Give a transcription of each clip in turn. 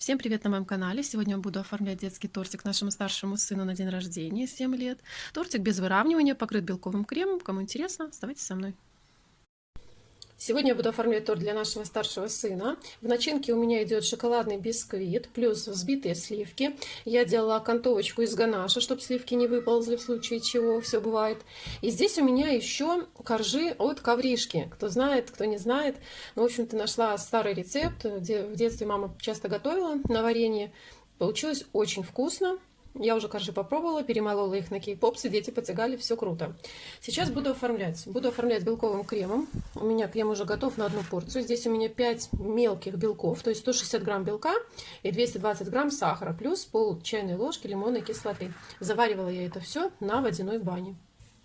Всем привет на моем канале! Сегодня я буду оформлять детский тортик нашему старшему сыну на день рождения, 7 лет. Тортик без выравнивания, покрыт белковым кремом. Кому интересно, оставайтесь со мной. Сегодня я буду оформлять торт для нашего старшего сына. В начинке у меня идет шоколадный бисквит, плюс взбитые сливки. Я делала окантовочку из ганаша, чтобы сливки не выползли в случае чего, все бывает. И здесь у меня еще коржи от ковришки. Кто знает, кто не знает. Ну, в общем-то, нашла старый рецепт, где в детстве мама часто готовила на варенье. Получилось очень вкусно. Я уже коржи попробовала, перемолола их на кей-попсы, дети потягали, все круто. Сейчас буду оформлять. Буду оформлять белковым кремом. У меня крем уже готов на одну порцию. Здесь у меня 5 мелких белков, то есть 160 грамм белка и 220 грамм сахара, плюс пол чайной ложки лимонной кислоты. Заваривала я это все на водяной бане.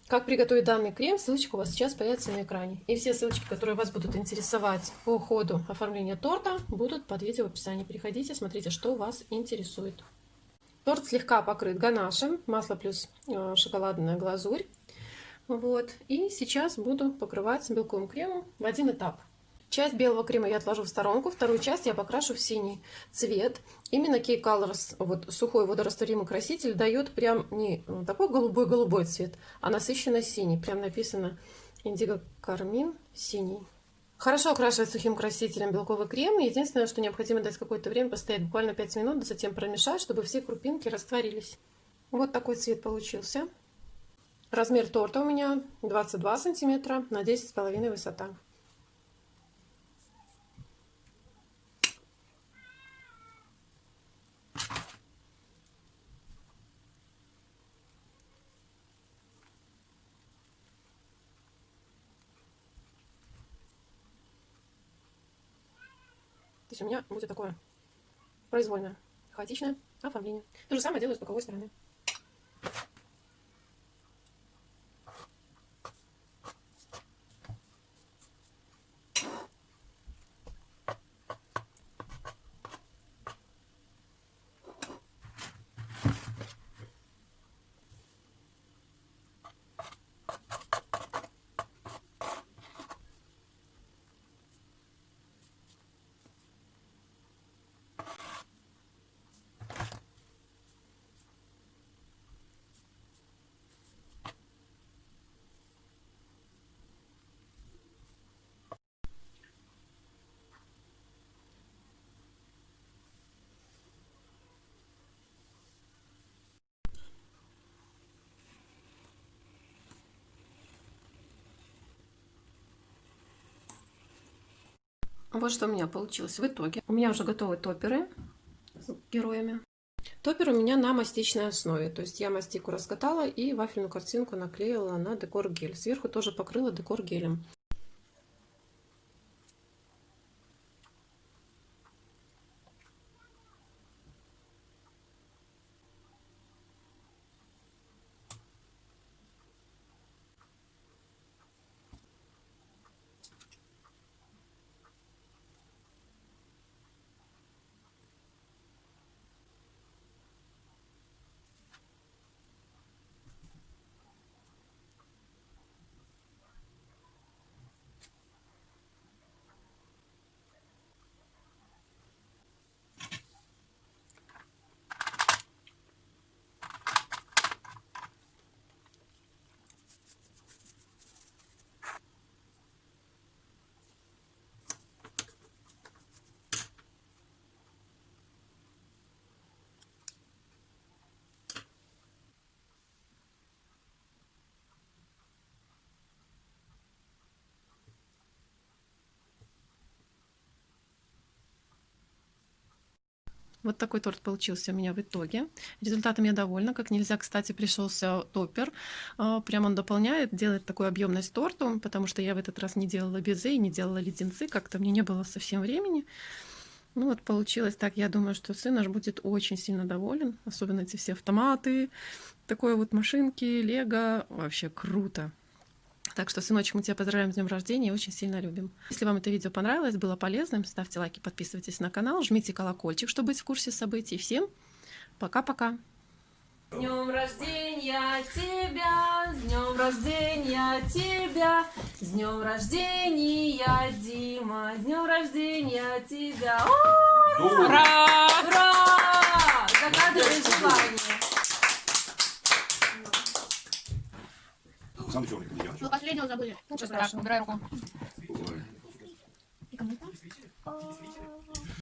Как приготовить данный крем, ссылочка у вас сейчас появится на экране. И все ссылочки, которые вас будут интересовать по ходу оформления торта, будут под видео в описании. Переходите, смотрите, что вас интересует. Торт слегка покрыт ганашем, масло плюс э, шоколадная глазурь. Вот. И сейчас буду покрывать белковым кремом в один этап. Часть белого крема я отложу в сторонку, вторую часть я покрашу в синий цвет. Именно Key Colors, вот сухой водорастворимый краситель, дает прям не такой голубой-голубой цвет, а насыщенно синий. Прям написано Индиго Кармин синий. Хорошо окрашивать сухим красителем белковый крем. Единственное, что необходимо дать какое-то время постоять, буквально 5 минут, затем промешать, чтобы все крупинки растворились. Вот такой цвет получился. Размер торта у меня 22 сантиметра на 10,5 высота. Есть у меня будет такое произвольное, хаотичное оформление. То же самое делаю с боковой стороны. Вот что у меня получилось в итоге. У меня уже готовы топеры с героями. Топер у меня на мастичной основе. То есть я мастику раскатала и вафельную картинку наклеила на декор гель. Сверху тоже покрыла декор гелем. Вот такой торт получился у меня в итоге. Результатом я довольна. Как нельзя, кстати, пришелся топпер. А, прям он дополняет, делает такую объемность торту, потому что я в этот раз не делала безе и не делала леденцы. Как-то мне не было совсем времени. Ну вот получилось так. Я думаю, что сын наш будет очень сильно доволен. Особенно эти все автоматы, такой вот машинки, лего. Вообще круто. Так что, сыночек, мы тебя поздравляем с днем рождения и очень сильно любим. Если вам это видео понравилось, было полезным, ставьте лайки, подписывайтесь на канал, жмите колокольчик, чтобы быть в курсе событий. Всем пока-пока! С днем рождения тебя, с днем рождения тебя, с днем рождения, Дима, с днем рождения тебя. Ура! Ура! Ура! Загадывай желание. Самый черный комедиан. Ну, последнего забыли. Ничего страшного, убирай руку. Ой. И кому-то.